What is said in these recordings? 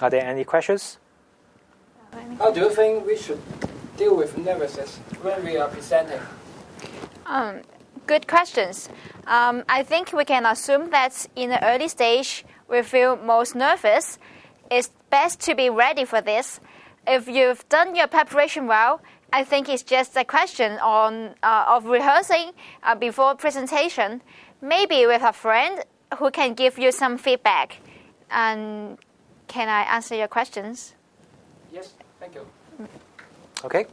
Are there any questions? How do you think we should deal with nervousness when we are presenting? Um, good questions. Um, I think we can assume that in the early stage, we feel most nervous. It's best to be ready for this. If you've done your preparation well, I think it's just a question on, uh, of rehearsing uh, before presentation, maybe with a friend who can give you some feedback. And can I answer your questions? Yes, thank you. Okay.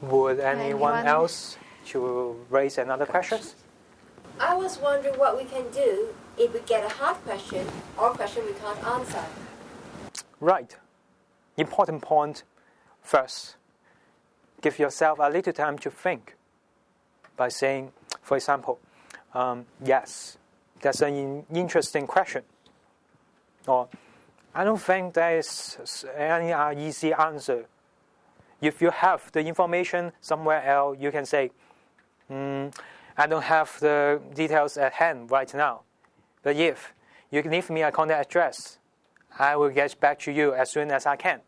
Would anyone, Anyone? else to raise another question? I was wondering what we can do if we get a hard question or question we can't answer. Right. Important point first. Give yourself a little time to think by saying, for example, um, yes, that's an in- interesting question. Or, I don't think there is any uh, easy answer. If you have the information somewhere else, you can say, "Hmm, I don't have the details at hand right now. But if you leave me a contact address, I will get back to you as soon as I can.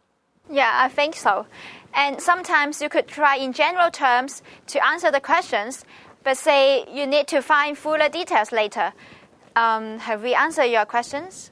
Yeah, I think so. And sometimes you could try in general terms to answer the questions, but say you need to find fuller details later. Um, have we answered your questions?